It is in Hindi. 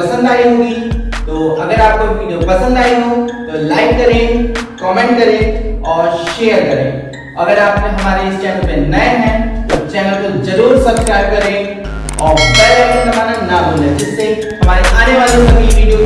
पसंद आई होगी तो अगर आपको वीडियो पसंद आई हो तो लाइक करें कमेंट करें और शेयर करें। अगर आप हमारे इस चैनल पे नए हैं तो चैनल को ज़रूर सब्सक्राइब करें और बेल आइकन दबाना ना भूलें, जिससे हमारे आने वाले सभी वीडियो